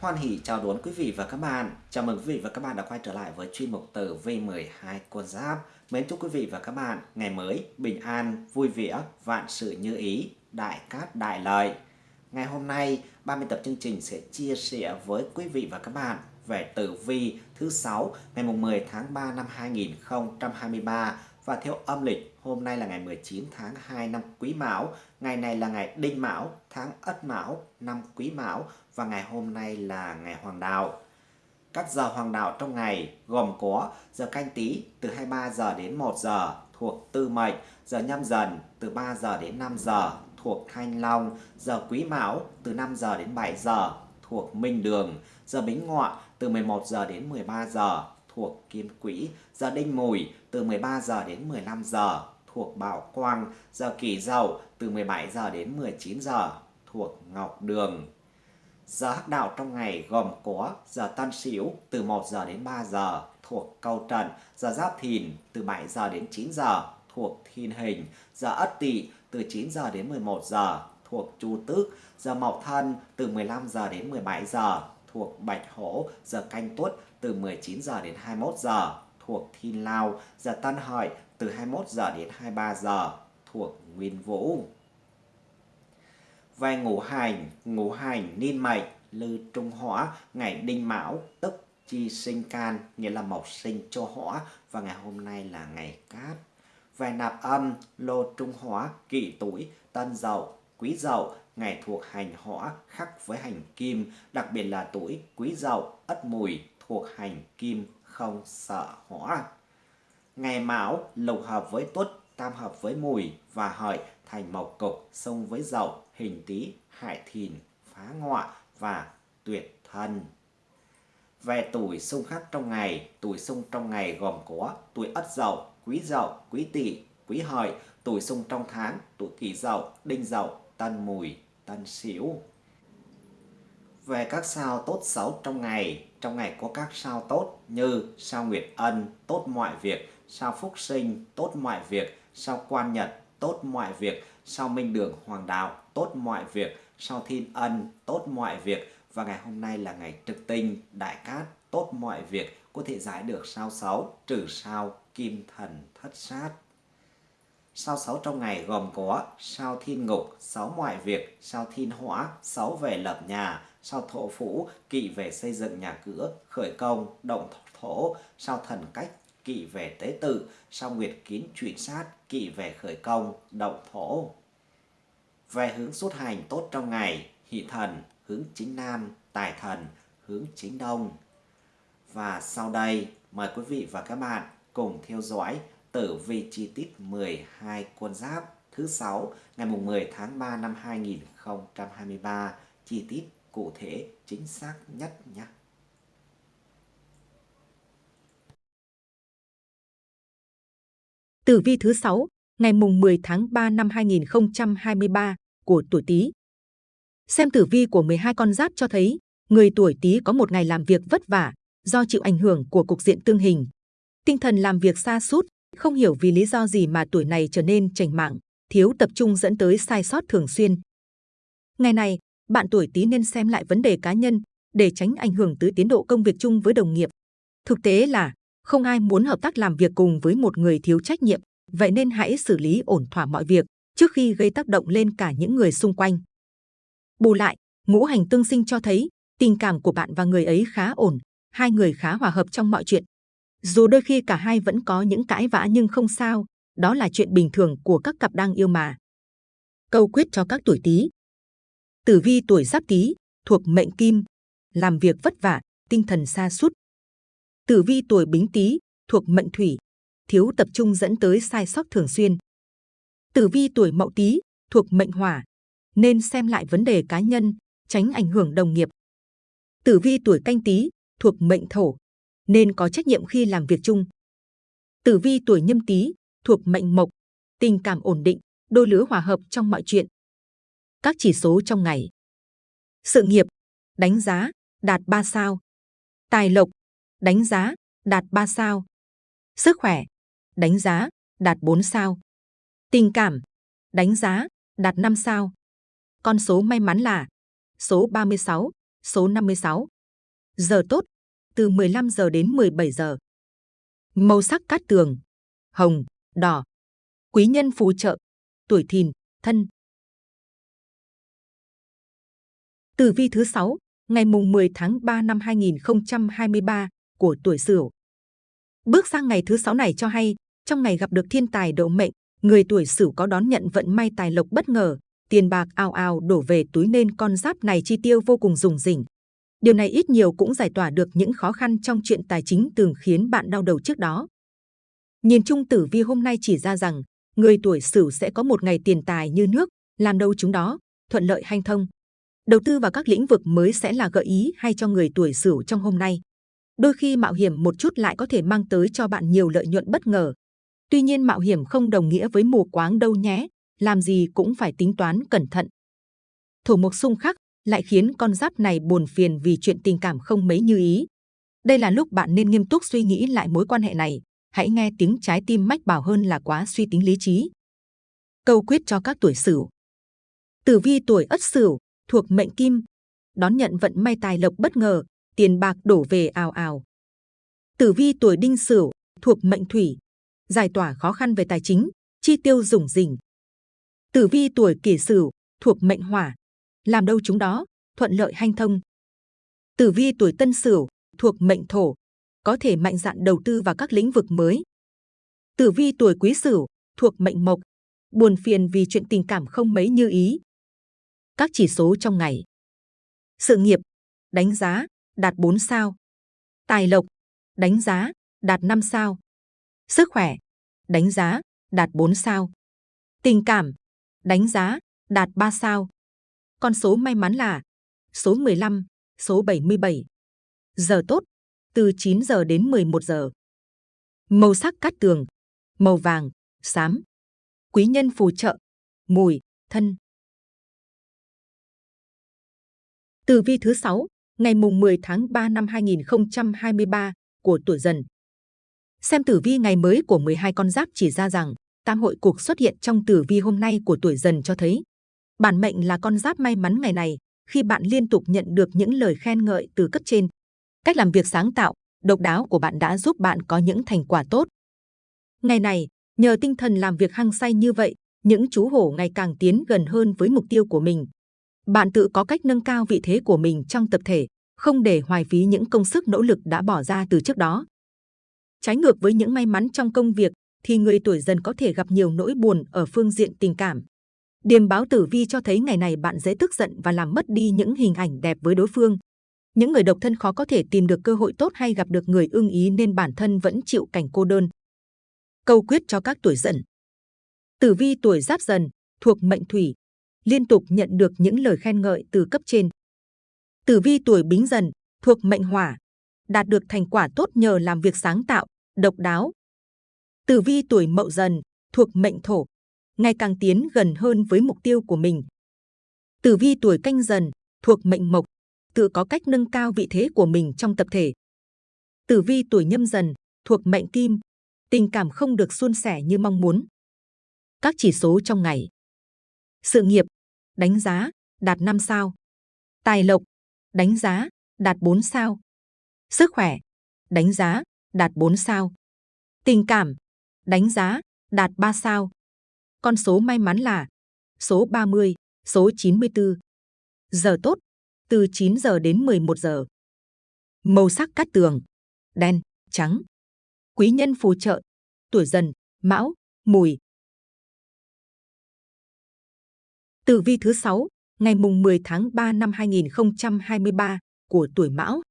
Hoan hỷ chào đón quý vị và các bạn. Chào mừng quý vị và các bạn đã quay trở lại với chuyên mục tử V12 con giáp. Mến chúc quý vị và các bạn ngày mới bình an, vui vẻ, vạn sự như ý, đại cát đại lợi. Ngày hôm nay, 30 tập chương trình sẽ chia sẻ với quý vị và các bạn về tử vi thứ 6 ngày 10 tháng 3 năm 2023 và theo âm lịch hôm nay là ngày 19 tháng 2 năm Quý Mão, ngày này là ngày Đinh Mão, tháng Ất Mão, năm Quý Mão và ngày hôm nay là ngày Hoàng Đạo. Các giờ hoàng đạo trong ngày gồm có giờ canh tí từ 23 giờ đến 1 giờ thuộc Tư Mệnh, giờ nhâm dần từ 3 giờ đến 5 giờ thuộc Thanh Long, giờ Quý Mão từ 5 giờ đến 7 giờ thuộc Minh Đường, giờ Bính Ngọ từ 11 giờ đến 13 giờ thuộc Kim Quỹ, giờ Đinh Mùi từ 13 giờ đến 15 giờ thuộc Bảo Quang, giờ Kỷ Dậu từ 17 giờ đến 19 giờ thuộc Ngọc Đường. Giờ hắc đạo trong ngày gồm có giờ Tân Sửu từ 1 giờ đến 3 giờ thuộc Câu Trần, giờ Giáp Thìn từ 7 giờ đến 9 giờ thuộc Thiên Hình, giờ Ất Tỵ từ 9 giờ đến 11 giờ thuộc Chu Tước, giờ Mậu Thân từ 15 giờ đến 17 giờ thuộc Bạch Hổ, giờ Canh Tuất từ 19 giờ đến 21 giờ thuộc Thiên Lao, giờ Tân Hợi từ 21 giờ đến 23 giờ thuộc Nguyên Vũ. Về ngũ hành, ngũ hành niên mệnh, lư trung hỏa, ngày đinh mão, tức chi sinh can, nghĩa là mộc sinh cho hỏa, và ngày hôm nay là ngày cát. Về nạp âm, lô trung hỏa, kỷ tuổi, tân dậu, quý dậu, ngày thuộc hành hỏa khắc với hành kim, đặc biệt là tuổi quý dậu, ất mùi thuộc hành kim không sợ hỏa. Ngày mão lục hợp với tuất, tam hợp với mùi và hợi thành mộc cục, xung với dậu, hình tý, hại thìn, phá ngọa và tuyệt thân. Về tuổi xung khắc trong ngày, tuổi xung trong ngày gồm có tuổi ất dậu, quý dậu, quý tỵ, quý hợi, tuổi xung trong tháng, tuổi kỷ dậu, đinh dậu, tân mùi, tân sửu. Về các sao tốt xấu trong ngày, trong ngày có các sao tốt như sao Nguyệt Ân, tốt mọi việc, sao Phúc Sinh, tốt mọi việc, sao Quan Nhật, tốt mọi việc, sao Minh Đường Hoàng Đạo, tốt mọi việc, sao Thiên Ân, tốt mọi việc. Và ngày hôm nay là ngày trực tinh, đại cát, tốt mọi việc, có thể giải được sao xấu, trừ sao kim thần thất sát. Sao sáu trong ngày gồm có sao thiên ngục, sáu mọi việc, sao thiên hỏa, sáu về lập nhà, sao thổ phủ, kỵ về xây dựng nhà cửa, khởi công, động thổ, sao thần cách, kỵ về tế tự, sao nguyệt kín chuyển sát, kỵ về khởi công, động thổ. Về hướng xuất hành tốt trong ngày, hỷ thần, hướng chính nam, tài thần, hướng chính đông. Và sau đây, mời quý vị và các bạn cùng theo dõi tử vi chi tiết 12 con giáp thứ 6 ngày mùng 10 tháng 3 năm 2023 chi tiết cụ thể chính xác nhất nhé. Tử vi thứ 6 ngày mùng 10 tháng 3 năm 2023 của tuổi Tý. Xem tử vi của 12 con giáp cho thấy, người tuổi Tý có một ngày làm việc vất vả do chịu ảnh hưởng của cục diện tương hình. Tinh thần làm việc xa sút không hiểu vì lý do gì mà tuổi này trở nên chảnh mạng, thiếu tập trung dẫn tới sai sót thường xuyên. Ngày này, bạn tuổi Tý nên xem lại vấn đề cá nhân để tránh ảnh hưởng tới tiến độ công việc chung với đồng nghiệp. Thực tế là không ai muốn hợp tác làm việc cùng với một người thiếu trách nhiệm, vậy nên hãy xử lý ổn thỏa mọi việc trước khi gây tác động lên cả những người xung quanh. Bù lại, ngũ hành tương sinh cho thấy tình cảm của bạn và người ấy khá ổn, hai người khá hòa hợp trong mọi chuyện. Dù đôi khi cả hai vẫn có những cãi vã nhưng không sao, đó là chuyện bình thường của các cặp đang yêu mà. Câu quyết cho các tuổi Tý. Tử vi tuổi Giáp Tý thuộc mệnh Kim, làm việc vất vả, tinh thần xa sút. Tử vi tuổi Bính Tý thuộc mệnh Thủy, thiếu tập trung dẫn tới sai sót thường xuyên. Tử vi tuổi Mậu Tý thuộc mệnh Hỏa, nên xem lại vấn đề cá nhân, tránh ảnh hưởng đồng nghiệp. Tử vi tuổi Canh Tý thuộc mệnh Thổ, nên có trách nhiệm khi làm việc chung. Tử vi tuổi Nhâm Tý thuộc mệnh Mộc, tình cảm ổn định, đôi lứa hòa hợp trong mọi chuyện. Các chỉ số trong ngày. Sự nghiệp, đánh giá, đạt 3 sao. Tài lộc, đánh giá, đạt 3 sao. Sức khỏe, đánh giá, đạt 4 sao. Tình cảm, đánh giá, đạt 5 sao. Con số may mắn là số 36, số 56. Giờ tốt, từ 15 giờ đến 17 giờ. Màu sắc cát tường, hồng, đỏ. Quý nhân phù trợ, tuổi thìn, thân. Tử vi thứ 6, ngày mùng 10 tháng 3 năm 2023 của tuổi Sửu. Bước sang ngày thứ 6 này cho hay, trong ngày gặp được thiên tài độ mệnh, người tuổi Sửu có đón nhận vận may tài lộc bất ngờ, tiền bạc ao ao đổ về túi nên con giáp này chi tiêu vô cùng rủng rỉnh. Điều này ít nhiều cũng giải tỏa được những khó khăn trong chuyện tài chính từng khiến bạn đau đầu trước đó. Nhìn chung tử vi hôm nay chỉ ra rằng, người tuổi Sửu sẽ có một ngày tiền tài như nước, làm đâu chúng đó, thuận lợi hanh thông. Đầu tư vào các lĩnh vực mới sẽ là gợi ý hay cho người tuổi Sửu trong hôm nay. Đôi khi mạo hiểm một chút lại có thể mang tới cho bạn nhiều lợi nhuận bất ngờ. Tuy nhiên mạo hiểm không đồng nghĩa với mù quáng đâu nhé, làm gì cũng phải tính toán cẩn thận. Thổ mộc xung khắc lại khiến con giáp này buồn phiền vì chuyện tình cảm không mấy như ý. Đây là lúc bạn nên nghiêm túc suy nghĩ lại mối quan hệ này. Hãy nghe tiếng trái tim mách bảo hơn là quá suy tính lý trí. Câu quyết cho các tuổi Sửu. Tử vi tuổi Ất Sửu thuộc mệnh Kim, đón nhận vận may tài lộc bất ngờ, tiền bạc đổ về ào ào. Tử vi tuổi Đinh Sửu thuộc mệnh Thủy, giải tỏa khó khăn về tài chính, chi tiêu rủng rỉnh. Tử vi tuổi Kỷ Sửu thuộc mệnh Hỏa, làm đâu chúng đó, thuận lợi hanh thông. Tử vi tuổi Tân Sửu thuộc mệnh Thổ, có thể mạnh dạn đầu tư vào các lĩnh vực mới. Tử vi tuổi Quý Sửu thuộc mệnh Mộc, buồn phiền vì chuyện tình cảm không mấy như ý. Các chỉ số trong ngày. Sự nghiệp, đánh giá, đạt 4 sao. Tài lộc, đánh giá, đạt 5 sao. Sức khỏe, đánh giá, đạt 4 sao. Tình cảm, đánh giá, đạt 3 sao. Con số may mắn là số 15, số 77. Giờ tốt, từ 9 giờ đến 11 giờ. Màu sắc cát tường, màu vàng, xám. Quý nhân phù trợ, mùi, thân. Tử vi thứ 6, ngày mùng 10 tháng 3 năm 2023 của tuổi dần. Xem tử vi ngày mới của 12 con giáp chỉ ra rằng tam hội cuộc xuất hiện trong tử vi hôm nay của tuổi dần cho thấy bản mệnh là con giáp may mắn ngày này khi bạn liên tục nhận được những lời khen ngợi từ cấp trên. Cách làm việc sáng tạo, độc đáo của bạn đã giúp bạn có những thành quả tốt. Ngày này, nhờ tinh thần làm việc hăng say như vậy, những chú hổ ngày càng tiến gần hơn với mục tiêu của mình. Bạn tự có cách nâng cao vị thế của mình trong tập thể, không để hoài phí những công sức nỗ lực đã bỏ ra từ trước đó. Trái ngược với những may mắn trong công việc, thì người tuổi dần có thể gặp nhiều nỗi buồn ở phương diện tình cảm. Điềm báo tử vi cho thấy ngày này bạn dễ tức giận và làm mất đi những hình ảnh đẹp với đối phương. Những người độc thân khó có thể tìm được cơ hội tốt hay gặp được người ưng ý nên bản thân vẫn chịu cảnh cô đơn. Câu quyết cho các tuổi dần. Tử vi tuổi giáp dần, thuộc mệnh thủy, liên tục nhận được những lời khen ngợi từ cấp trên. Tử vi tuổi bính dần, thuộc mệnh hỏa, đạt được thành quả tốt nhờ làm việc sáng tạo, độc đáo. Tử vi tuổi mậu dần, thuộc mệnh thổ, ngày càng tiến gần hơn với mục tiêu của mình. Tử vi tuổi canh dần, thuộc mệnh mộc, tự có cách nâng cao vị thế của mình trong tập thể. Tử vi tuổi nhâm dần, thuộc mệnh kim, tình cảm không được suôn sẻ như mong muốn. Các chỉ số trong ngày. Sự nghiệp, đánh giá, đạt 5 sao. Tài lộc, đánh giá, đạt 4 sao. Sức khỏe, đánh giá, đạt 4 sao. Tình cảm, đánh giá, đạt 3 sao. Con số may mắn là số 30, số 94. Giờ tốt, từ 9 giờ đến 11 giờ. Màu sắc cát tường, đen, trắng. Quý nhân phù trợ, tuổi dần, mão, mùi. Tử vi thứ 6, ngày mùng 10 tháng 3 năm 2023 của tuổi mão.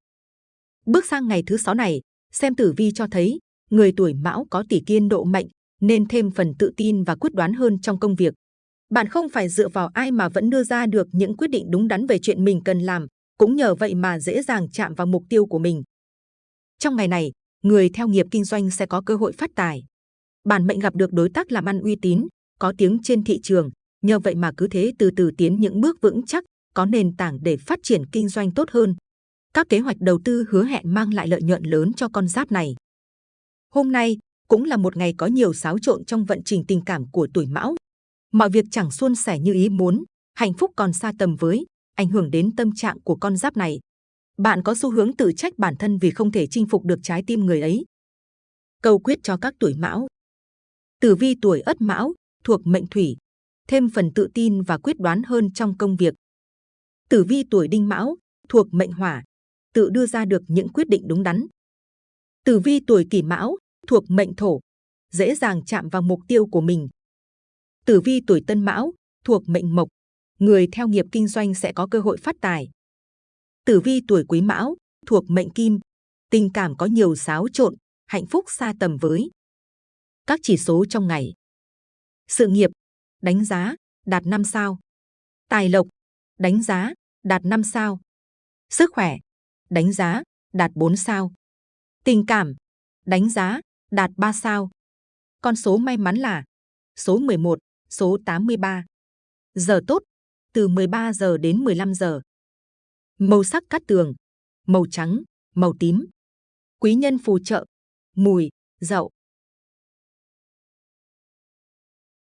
Bước sang ngày thứ 6 này, xem tử vi cho thấy người tuổi mão có tỷ kiên độ mệnh nên thêm phần tự tin và quyết đoán hơn trong công việc. Bạn không phải dựa vào ai mà vẫn đưa ra được những quyết định đúng đắn về chuyện mình cần làm, cũng nhờ vậy mà dễ dàng chạm vào mục tiêu của mình. Trong ngày này, người theo nghiệp kinh doanh sẽ có cơ hội phát tài. Bản mệnh gặp được đối tác làm ăn uy tín, có tiếng trên thị trường, nhờ vậy mà cứ thế từ từ tiến những bước vững chắc, có nền tảng để phát triển kinh doanh tốt hơn. Các kế hoạch đầu tư hứa hẹn mang lại lợi nhuận lớn cho con giáp này. Hôm nay, cũng là một ngày có nhiều xáo trộn trong vận trình tình cảm của tuổi mão. Mọi việc chẳng suôn sẻ như ý muốn, hạnh phúc còn xa tầm với, ảnh hưởng đến tâm trạng của con giáp này. Bạn có xu hướng tự trách bản thân vì không thể chinh phục được trái tim người ấy. Câu quyết cho các tuổi mão. Tử vi tuổi ất mão, thuộc mệnh thủy, thêm phần tự tin và quyết đoán hơn trong công việc. Tử vi tuổi đinh mão, thuộc mệnh hỏa, tự đưa ra được những quyết định đúng đắn. Tử vi tuổi kỷ mão, thuộc mệnh thổ, dễ dàng chạm vào mục tiêu của mình. Tử vi tuổi tân mão, thuộc mệnh mộc, người theo nghiệp kinh doanh sẽ có cơ hội phát tài. Tử vi tuổi quý mão, thuộc mệnh kim, tình cảm có nhiều xáo trộn, hạnh phúc xa tầm với. Các chỉ số trong ngày. Sự nghiệp, đánh giá, đạt 5 sao. Tài lộc, đánh giá, đạt 5 sao. Sức khỏe, đánh giá, đạt 4 sao. Tình cảm, đánh giá, đạt 3 sao. Con số may mắn là số 11, số 83. Giờ tốt, từ 13 giờ đến 15 giờ. Màu sắc cát tường, màu trắng, màu tím. Quý nhân phù trợ, mùi, dậu.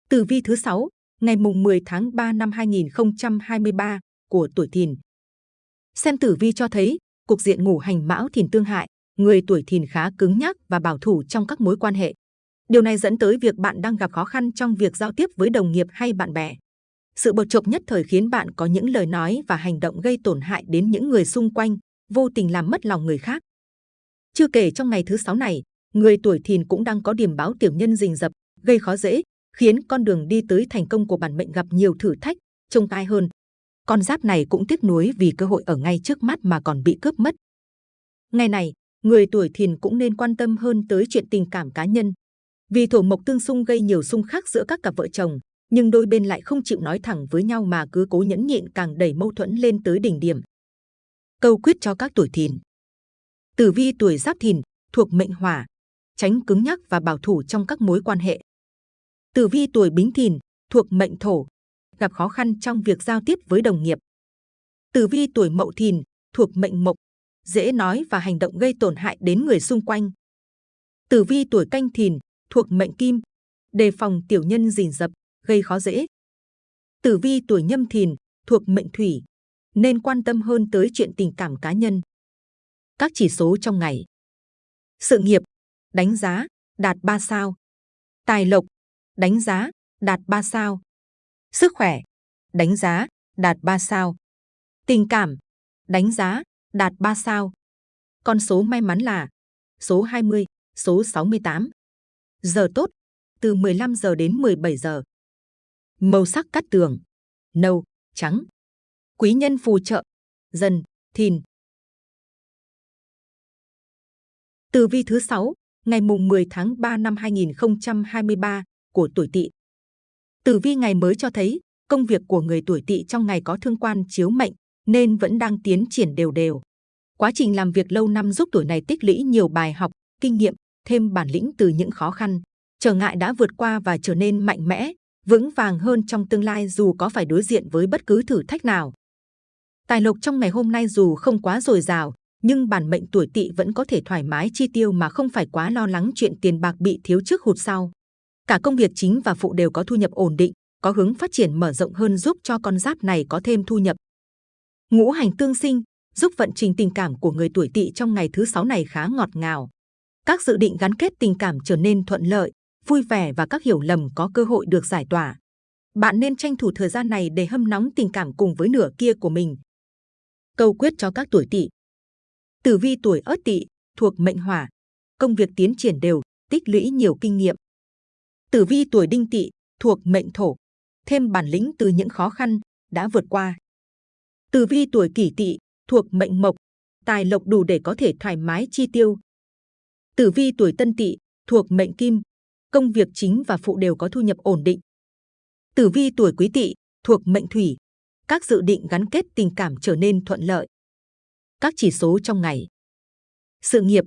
Tử vi thứ 6, ngày mùng 10 tháng 3 năm 2023 của tuổi Thìn. Xem tử vi cho thấy, cục diện ngủ hành mão thìn tương hại, người tuổi Thìn khá cứng nhắc và bảo thủ trong các mối quan hệ. Điều này dẫn tới việc bạn đang gặp khó khăn trong việc giao tiếp với đồng nghiệp hay bạn bè. Sự bột chộp nhất thời khiến bạn có những lời nói và hành động gây tổn hại đến những người xung quanh, vô tình làm mất lòng người khác. Chưa kể trong ngày thứ sáu này, người tuổi thìn cũng đang có điểm báo tiểu nhân rình rập, gây khó dễ, khiến con đường đi tới thành công của bản mệnh gặp nhiều thử thách, trông tai hơn. Con giáp này cũng tiếc nuối vì cơ hội ở ngay trước mắt mà còn bị cướp mất. Ngày này, người tuổi thìn cũng nên quan tâm hơn tới chuyện tình cảm cá nhân. Vì thổ mộc tương xung gây nhiều xung khắc giữa các cặp vợ chồng, nhưng đôi bên lại không chịu nói thẳng với nhau mà cứ cố nhẫn nhịn càng đẩy mâu thuẫn lên tới đỉnh điểm. Câu quyết cho các tuổi thìn. Tử vi tuổi giáp thìn, thuộc mệnh hỏa, tránh cứng nhắc và bảo thủ trong các mối quan hệ. Tử vi tuổi bính thìn, thuộc mệnh thổ, gặp khó khăn trong việc giao tiếp với đồng nghiệp. Tử vi tuổi mậu thìn, thuộc mệnh mộc, dễ nói và hành động gây tổn hại đến người xung quanh. Tử vi tuổi canh thìn, thuộc mệnh kim, đề phòng tiểu nhân rình rập, gây khó dễ. Tử vi tuổi nhâm thìn, thuộc mệnh thủy, nên quan tâm hơn tới chuyện tình cảm cá nhân. Các chỉ số trong ngày. Sự nghiệp, đánh giá, đạt 3 sao. Tài lộc, đánh giá, đạt 3 sao. Sức khỏe, đánh giá, đạt 3 sao. Tình cảm, đánh giá, đạt 3 sao. Con số may mắn là số 20, số 68. Giờ tốt, từ 15 giờ đến 17 giờ. Màu sắc cắt tường, nâu, trắng. Quý nhân phù trợ, dần, thìn. Từ vi thứ 6, ngày mùng 10 tháng 3 năm 2023 của tuổi Tỵ. Tử vi ngày mới cho thấy công việc của người tuổi Tỵ trong ngày có thương quan chiếu mệnh nên vẫn đang tiến triển đều đều. Quá trình làm việc lâu năm giúp tuổi này tích lũy nhiều bài học, kinh nghiệm, thêm bản lĩnh từ những khó khăn, trở ngại đã vượt qua và trở nên mạnh mẽ, vững vàng hơn trong tương lai dù có phải đối diện với bất cứ thử thách nào. Tài lộc trong ngày hôm nay dù không quá dồi dào, nhưng bản mệnh tuổi tỵ vẫn có thể thoải mái chi tiêu mà không phải quá lo lắng chuyện tiền bạc bị thiếu trước hụt sau. Cả công việc chính và phụ đều có thu nhập ổn định, có hướng phát triển mở rộng hơn giúp cho con giáp này có thêm thu nhập. Ngũ hành tương sinh giúp vận trình tình cảm của người tuổi tỵ trong ngày thứ sáu này khá ngọt ngào. Các dự định gắn kết tình cảm trở nên thuận lợi, vui vẻ và các hiểu lầm có cơ hội được giải tỏa. Bạn nên tranh thủ thời gian này để hâm nóng tình cảm cùng với nửa kia của mình. Câu quyết cho các tuổi tỵ. Tử vi tuổi Ất Tỵ thuộc mệnh Hỏa, công việc tiến triển đều, tích lũy nhiều kinh nghiệm. Tử vi tuổi Đinh Tỵ thuộc mệnh Thổ, thêm bản lĩnh từ những khó khăn đã vượt qua. Tử vi tuổi Kỷ Tỵ thuộc mệnh Mộc, tài lộc đủ để có thể thoải mái chi tiêu. Tử vi tuổi Tân Tỵ thuộc mệnh Kim, công việc chính và phụ đều có thu nhập ổn định. Tử vi tuổi Quý Tỵ thuộc mệnh Thủy, các dự định gắn kết tình cảm trở nên thuận lợi. Các chỉ số trong ngày. Sự nghiệp,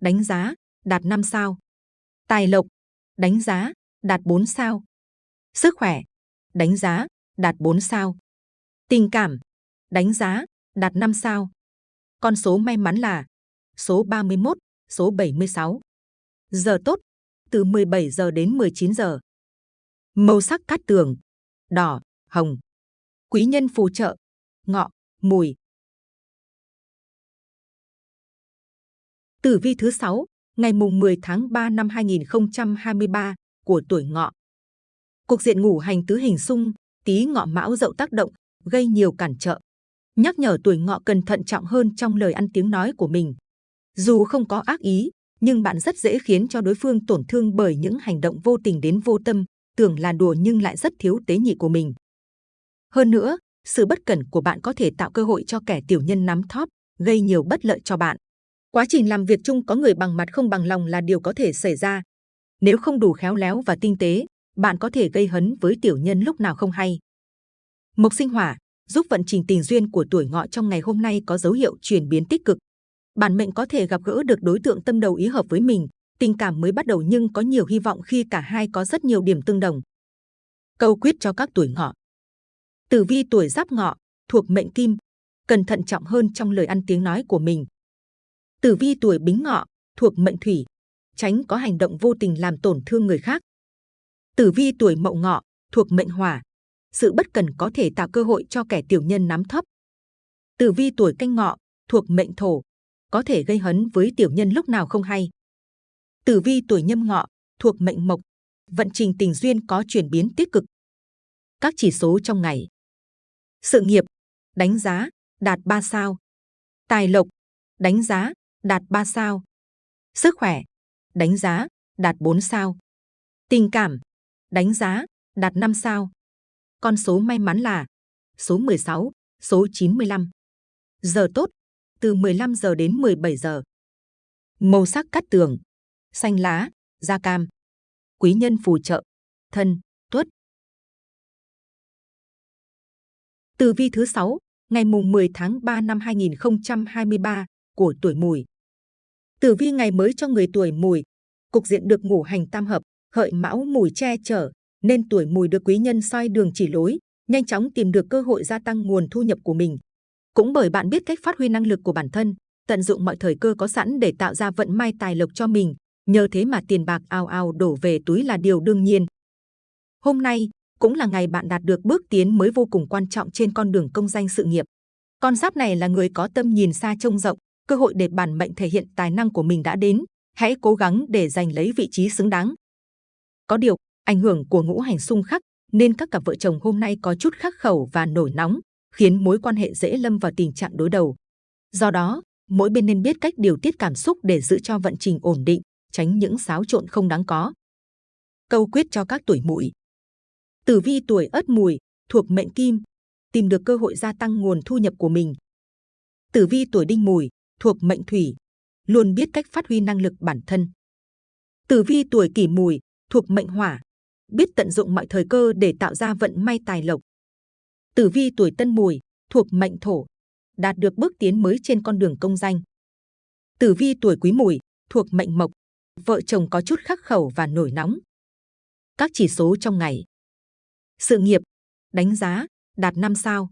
đánh giá, đạt 5 sao. Tài lộc, đánh giá, đạt 4 sao. Sức khỏe, đánh giá, đạt 4 sao. Tình cảm, đánh giá, đạt 5 sao. Con số may mắn là số 31, số 76. Giờ tốt, từ 17 giờ đến 19 giờ. Màu sắc cát tường, đỏ, hồng. Quý nhân phù trợ, ngọ, mùi, Tử vi thứ 6, ngày mùng 10 tháng 3 năm 2023 của tuổi ngọ. Cục diện ngủ hành tứ hình xung, tí ngọ mão dậu tác động, gây nhiều cản trợ. Nhắc nhở tuổi ngọ cần thận trọng hơn trong lời ăn tiếng nói của mình. Dù không có ác ý, nhưng bạn rất dễ khiến cho đối phương tổn thương bởi những hành động vô tình đến vô tâm, tưởng là đùa nhưng lại rất thiếu tế nhị của mình. Hơn nữa, sự bất cẩn của bạn có thể tạo cơ hội cho kẻ tiểu nhân nắm thóp, gây nhiều bất lợi cho bạn. Quá trình làm việc chung có người bằng mặt không bằng lòng là điều có thể xảy ra. Nếu không đủ khéo léo và tinh tế, bạn có thể gây hấn với tiểu nhân lúc nào không hay. Mộc sinh hỏa giúp vận trình tình duyên của tuổi ngọ trong ngày hôm nay có dấu hiệu chuyển biến tích cực. Bản mệnh có thể gặp gỡ được đối tượng tâm đầu ý hợp với mình, tình cảm mới bắt đầu nhưng có nhiều hy vọng khi cả hai có rất nhiều điểm tương đồng. Câu quyết cho các tuổi ngọ. Tử vi tuổi giáp ngọ, thuộc mệnh kim, cần thận trọng hơn trong lời ăn tiếng nói của mình. Tử vi tuổi bính ngọ, thuộc mệnh thủy, tránh có hành động vô tình làm tổn thương người khác. Tử vi tuổi mậu ngọ, thuộc mệnh hỏa, sự bất cần có thể tạo cơ hội cho kẻ tiểu nhân nắm thấp. Tử vi tuổi canh ngọ, thuộc mệnh thổ, có thể gây hấn với tiểu nhân lúc nào không hay. Tử vi tuổi nhâm ngọ, thuộc mệnh mộc, vận trình tình duyên có chuyển biến tích cực. Các chỉ số trong ngày. Sự nghiệp, đánh giá, đạt 3 sao. Tài lộc, đánh giá, đạt 3 sao. Sức khỏe, đánh giá, đạt 4 sao. Tình cảm, đánh giá, đạt 5 sao. Con số may mắn là số 16, số 95. Giờ tốt, từ 15 giờ đến 17 giờ. Màu sắc cắt tường, xanh lá, da cam. Quý nhân phù trợ, thân, tuất. Từ vi thứ 6, ngày mùng 10 tháng 3 năm 2023 của tuổi Mùi. Tử vi ngày mới cho người tuổi Mùi, cục diện được ngũ hành tam hợp, hợi mão mùi che chở, nên tuổi Mùi được quý nhân soi đường chỉ lối, nhanh chóng tìm được cơ hội gia tăng nguồn thu nhập của mình. Cũng bởi bạn biết cách phát huy năng lực của bản thân, tận dụng mọi thời cơ có sẵn để tạo ra vận may tài lộc cho mình, nhờ thế mà tiền bạc ao ao đổ về túi là điều đương nhiên. Hôm nay cũng là ngày bạn đạt được bước tiến mới vô cùng quan trọng trên con đường công danh sự nghiệp. Con giáp này là người có tâm nhìn xa trông rộng, cơ hội để bản mệnh thể hiện tài năng của mình đã đến, hãy cố gắng để giành lấy vị trí xứng đáng. Có điều, ảnh hưởng của ngũ hành xung khắc nên các cặp vợ chồng hôm nay có chút khắc khẩu và nổi nóng, khiến mối quan hệ dễ lâm vào tình trạng đối đầu. Do đó, mỗi bên nên biết cách điều tiết cảm xúc để giữ cho vận trình ổn định, tránh những xáo trộn không đáng có. Câu quyết cho các tuổi mùi. Tử vi tuổi ất mùi, thuộc mệnh kim, tìm được cơ hội gia tăng nguồn thu nhập của mình. Tử vi tuổi đinh mùi, thuộc mệnh thủy, luôn biết cách phát huy năng lực bản thân. Tử vi tuổi kỷ mùi, thuộc mệnh hỏa, biết tận dụng mọi thời cơ để tạo ra vận may tài lộc. Tử vi tuổi tân mùi, thuộc mệnh thổ, đạt được bước tiến mới trên con đường công danh. Tử vi tuổi quý mùi, thuộc mệnh mộc, vợ chồng có chút khắc khẩu và nổi nóng. Các chỉ số trong ngày. Sự nghiệp, đánh giá, đạt 5 sao.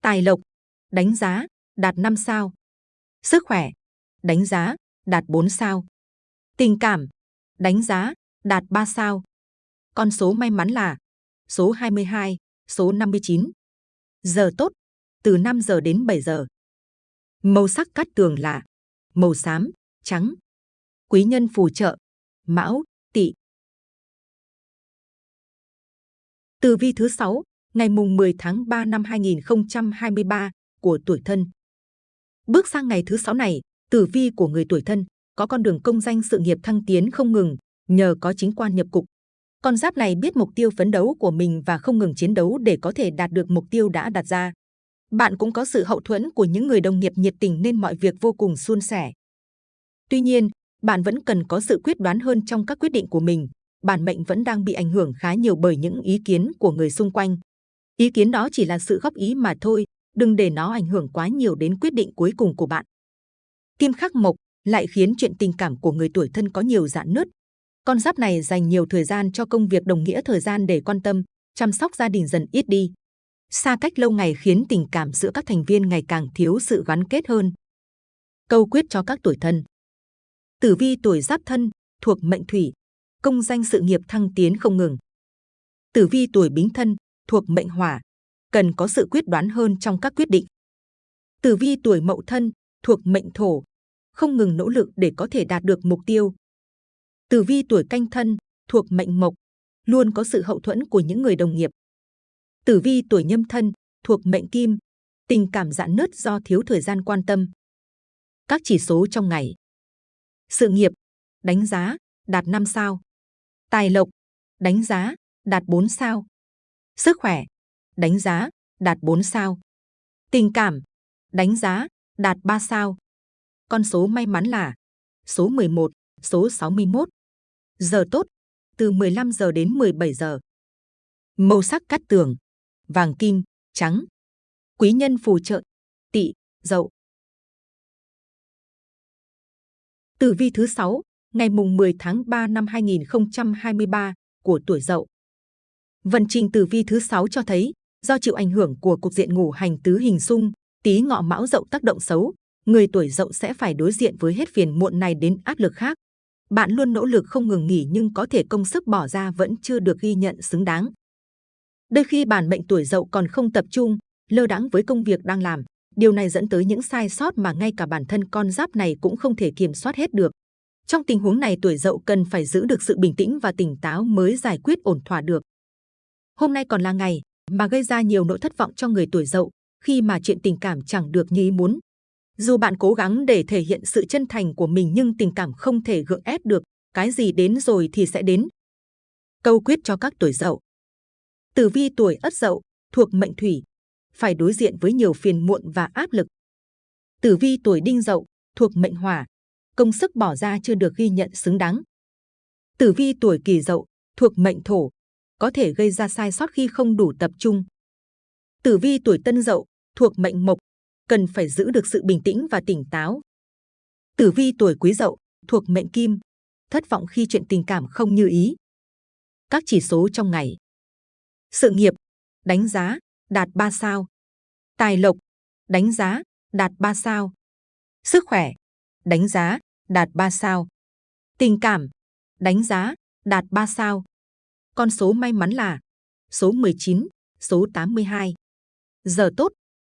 Tài lộc, đánh giá, đạt 5 sao. Sức khỏe, đánh giá, đạt 4 sao. Tình cảm, đánh giá, đạt 3 sao. Con số may mắn là số 22, số 59. Giờ tốt, từ 5 giờ đến 7 giờ. Màu sắc cát tường là màu xám, trắng. Quý nhân phù trợ, mão, tỵ. Từ vi thứ 6, ngày mùng 10 tháng 3 năm 2023 của tuổi thân. Bước sang ngày thứ 6 này, tử vi của người tuổi thân có con đường công danh sự nghiệp thăng tiến không ngừng, nhờ có chính quan nhập cục. Con giáp này biết mục tiêu phấn đấu của mình và không ngừng chiến đấu để có thể đạt được mục tiêu đã đặt ra. Bạn cũng có sự hậu thuẫn của những người đồng nghiệp nhiệt tình nên mọi việc vô cùng suôn sẻ. Tuy nhiên, bạn vẫn cần có sự quyết đoán hơn trong các quyết định của mình. Bản mệnh vẫn đang bị ảnh hưởng khá nhiều bởi những ý kiến của người xung quanh. Ý kiến đó chỉ là sự góp ý mà thôi, đừng để nó ảnh hưởng quá nhiều đến quyết định cuối cùng của bạn. Kim khắc mộc lại khiến chuyện tình cảm của người tuổi thân có nhiều dạn nứt, con giáp này dành nhiều thời gian cho công việc đồng nghĩa thời gian để quan tâm, chăm sóc gia đình dần ít đi. Xa cách lâu ngày khiến tình cảm giữa các thành viên ngày càng thiếu sự gắn kết hơn. Câu quyết cho các tuổi thân. Tử vi tuổi giáp thân, thuộc mệnh thủy, công danh sự nghiệp thăng tiến không ngừng. Tử vi tuổi bính thân, thuộc mệnh hỏa, cần có sự quyết đoán hơn trong các quyết định. Tử vi tuổi mậu thân, thuộc mệnh thổ, không ngừng nỗ lực để có thể đạt được mục tiêu. Tử vi tuổi canh thân, thuộc mệnh mộc, luôn có sự hậu thuẫn của những người đồng nghiệp. Tử vi tuổi nhâm thân, thuộc mệnh kim, tình cảm giãn nứt do thiếu thời gian quan tâm. Các chỉ số trong ngày. Sự nghiệp, đánh giá, đạt 5 sao. Tài lộc, đánh giá, đạt 4 sao. Sức khỏe, đánh giá, đạt 4 sao. Tình cảm, đánh giá, đạt 3 sao. Con số may mắn là số 11, số 61. Giờ tốt, từ 15 giờ đến 17 giờ. Màu sắc cắt tường, vàng kim, trắng. Quý nhân phù trợ, tỵ, dậu. Tử vi thứ 6, ngày mùng 10 tháng 3 năm 2023 của tuổi Dậu. Vận trình tử vi thứ 6 cho thấy, do chịu ảnh hưởng của cục diện ngủ hành tứ hình xung, tí ngọ mão Dậu tác động xấu, người tuổi Dậu sẽ phải đối diện với hết phiền muộn này đến áp lực khác. Bạn luôn nỗ lực không ngừng nghỉ nhưng có thể công sức bỏ ra vẫn chưa được ghi nhận xứng đáng. Đôi khi bản mệnh tuổi Dậu còn không tập trung, lơ đãng với công việc đang làm. Điều này dẫn tới những sai sót mà ngay cả bản thân con giáp này cũng không thể kiểm soát hết được. Trong tình huống này tuổi dậu cần phải giữ được sự bình tĩnh và tỉnh táo mới giải quyết ổn thỏa được. Hôm nay còn là ngày mà gây ra nhiều nỗi thất vọng cho người tuổi dậu khi mà chuyện tình cảm chẳng được như ý muốn. Dù bạn cố gắng để thể hiện sự chân thành của mình nhưng tình cảm không thể gượng ép được, cái gì đến rồi thì sẽ đến. Câu quyết cho các tuổi dậu. Tử vi tuổi ất dậu, thuộc mệnh thủy, phải đối diện với nhiều phiền muộn và áp lực. Tử vi tuổi đinh dậu, thuộc mệnh hỏa, công sức bỏ ra chưa được ghi nhận xứng đáng. Tử vi tuổi kỷ dậu, thuộc mệnh thổ, có thể gây ra sai sót khi không đủ tập trung. Tử vi tuổi tân dậu, thuộc mệnh mộc, cần phải giữ được sự bình tĩnh và tỉnh táo. Tử vi tuổi quý dậu, thuộc mệnh kim, thất vọng khi chuyện tình cảm không như ý. Các chỉ số trong ngày. Sự nghiệp, đánh giá, đạt 3 sao. Tài lộc, đánh giá, đạt 3 sao. Sức khỏe, đánh giá, đạt 3 sao. Tình cảm, đánh giá, đạt 3 sao. Con số may mắn là số 19, số 82. Giờ tốt,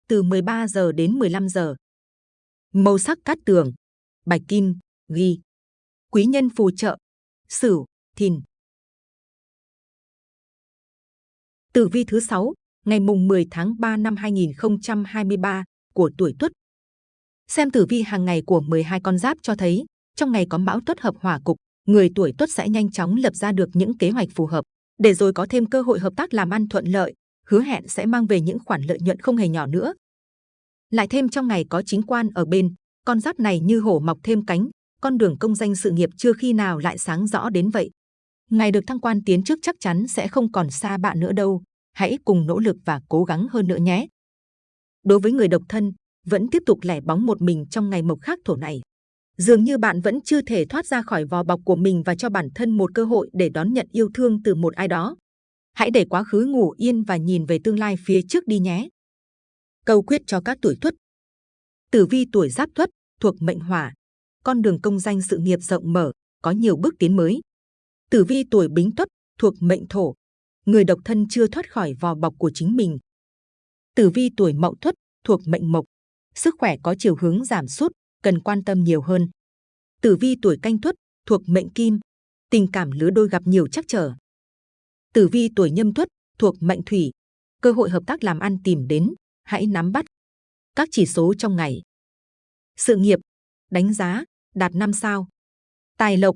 từ 13 giờ đến 15 giờ. Màu sắc cát tường, bạch kim, ghi. Quý nhân phù trợ, sửu, thìn. Tử vi thứ 6, ngày mùng 10 tháng 3 năm 2023 của tuổi Tuất. Xem tử vi hàng ngày của 12 con giáp cho thấy, trong ngày có mão tuất hợp hỏa cục, người tuổi Tuất sẽ nhanh chóng lập ra được những kế hoạch phù hợp, để rồi có thêm cơ hội hợp tác làm ăn thuận lợi, hứa hẹn sẽ mang về những khoản lợi nhuận không hề nhỏ nữa. Lại thêm trong ngày có chính quan ở bên, con giáp này như hổ mọc thêm cánh, con đường công danh sự nghiệp chưa khi nào lại sáng rõ đến vậy. Ngày được thăng quan tiến trước chắc chắn sẽ không còn xa bạn nữa đâu, hãy cùng nỗ lực và cố gắng hơn nữa nhé. Đối với người độc thân, vẫn tiếp tục lẻ bóng một mình trong ngày mộc khắc thổ này. Dường như bạn vẫn chưa thể thoát ra khỏi vò bọc của mình và cho bản thân một cơ hội để đón nhận yêu thương từ một ai đó. Hãy để quá khứ ngủ yên và nhìn về tương lai phía trước đi nhé. Câu quyết cho các tuổi tuất. Tử vi tuổi giáp tuất, thuộc mệnh hỏa. Con đường công danh sự nghiệp rộng mở, có nhiều bước tiến mới. Tử vi tuổi bính tuất, thuộc mệnh thổ. Người độc thân chưa thoát khỏi vò bọc của chính mình. Tử vi tuổi mậu tuất, thuộc mệnh mộc sức khỏe có chiều hướng giảm sút, cần quan tâm nhiều hơn. Tử vi tuổi canh tuất thuộc mệnh kim, tình cảm lứa đôi gặp nhiều trắc trở. Tử vi tuổi nhâm tuất thuộc mệnh thủy, cơ hội hợp tác làm ăn tìm đến, hãy nắm bắt. Các chỉ số trong ngày. Sự nghiệp, đánh giá, đạt 5 sao. Tài lộc,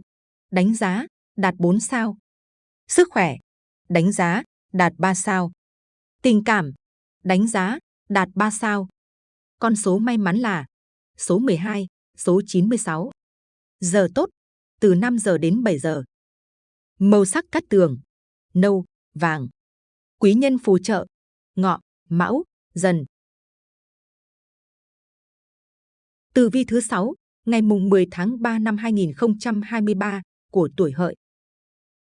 đánh giá, đạt 4 sao. Sức khỏe, đánh giá, đạt 3 sao. Tình cảm, đánh giá, đạt 3 sao. Con số may mắn là số 12, số 96. Giờ tốt, từ 5 giờ đến 7 giờ. Màu sắc cắt tường, nâu, vàng. Quý nhân phù trợ, ngọ, mão, dần. Tử vi thứ 6, ngày mùng 10 tháng 3 năm 2023 của tuổi hợi.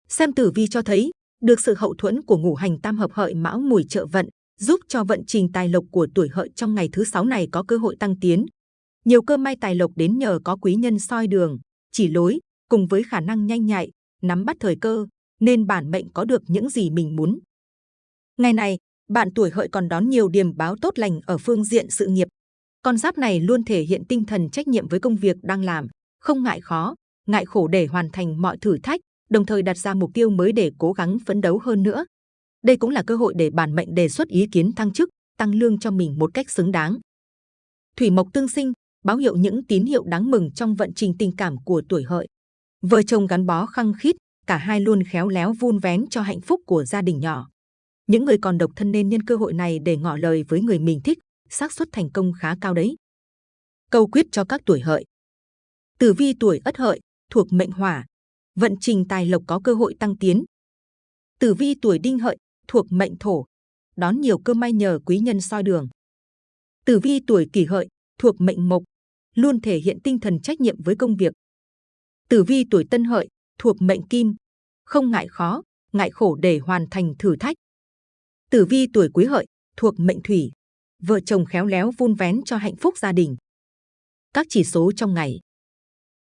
Xem tử vi cho thấy, được sự hậu thuẫn của ngũ hành tam hợp hợi mão mùi trợ vận, giúp cho vận trình tài lộc của tuổi hợi trong ngày thứ sáu này có cơ hội tăng tiến. Nhiều cơ may tài lộc đến nhờ có quý nhân soi đường, chỉ lối, cùng với khả năng nhanh nhạy, nắm bắt thời cơ, nên bản mệnh có được những gì mình muốn. Ngày này, bạn tuổi hợi còn đón nhiều điểm báo tốt lành ở phương diện sự nghiệp. Con giáp này luôn thể hiện tinh thần trách nhiệm với công việc đang làm, không ngại khó, ngại khổ để hoàn thành mọi thử thách, đồng thời đặt ra mục tiêu mới để cố gắng phấn đấu hơn nữa. Đây cũng là cơ hội để bản mệnh đề xuất ý kiến thăng chức, tăng lương cho mình một cách xứng đáng. Thủy mộc tương sinh, báo hiệu những tín hiệu đáng mừng trong vận trình tình cảm của tuổi hợi. Vợ chồng gắn bó khăng khít, cả hai luôn khéo léo vun vén cho hạnh phúc của gia đình nhỏ. Những người còn độc thân nên nhân cơ hội này để ngỏ lời với người mình thích, xác suất thành công khá cao đấy. Câu quyết cho các tuổi hợi. Tử vi tuổi ất hợi, thuộc mệnh hỏa, vận trình tài lộc có cơ hội tăng tiến. Tử vi tuổi đinh hợi, thuộc mệnh thổ, đón nhiều cơ may nhờ quý nhân soi đường. Tử vi tuổi kỷ hợi, thuộc mệnh mộc, luôn thể hiện tinh thần trách nhiệm với công việc. Tử vi tuổi tân hợi, thuộc mệnh kim, không ngại khó, ngại khổ để hoàn thành thử thách. Tử vi tuổi quý hợi, thuộc mệnh thủy, vợ chồng khéo léo vun vén cho hạnh phúc gia đình. Các chỉ số trong ngày.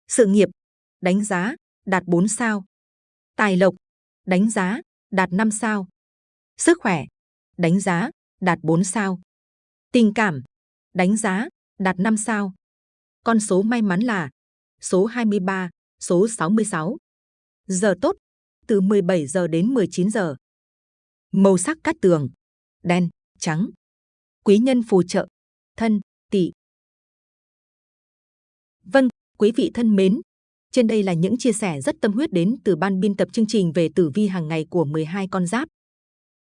Sự nghiệp, đánh giá, đạt 4 sao. Tài lộc, đánh giá, đạt 5 sao. Sức khỏe, đánh giá, đạt 4 sao. Tình cảm, đánh giá, đạt 5 sao. Con số may mắn là số 23, số 66. Giờ tốt, từ 17 giờ đến 19 giờ. Màu sắc cát tường, đen, trắng. Quý nhân phù trợ, thân, tỵ. Vâng, quý vị thân mến, trên đây là những chia sẻ rất tâm huyết đến từ ban biên tập chương trình về tử vi hàng ngày của 12 con giáp.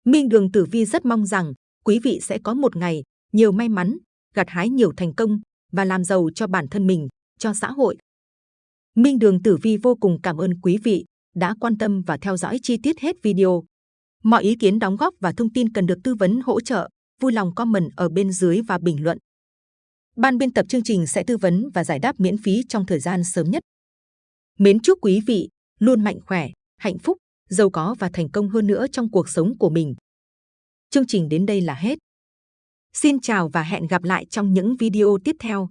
Minh Đường Tử Vi rất mong rằng quý vị sẽ có một ngày nhiều may mắn, gặt hái nhiều thành công và làm giàu cho bản thân mình, cho xã hội. Minh Đường Tử Vi vô cùng cảm ơn quý vị đã quan tâm và theo dõi chi tiết hết video. Mọi ý kiến đóng góp và thông tin cần được tư vấn hỗ trợ, vui lòng comment ở bên dưới và bình luận. Ban biên tập chương trình sẽ tư vấn và giải đáp miễn phí trong thời gian sớm nhất. Mến chúc quý vị luôn mạnh khỏe, hạnh phúc, giàu có và thành công hơn nữa trong cuộc sống của mình. Chương trình đến đây là hết. Xin chào và hẹn gặp lại trong những video tiếp theo.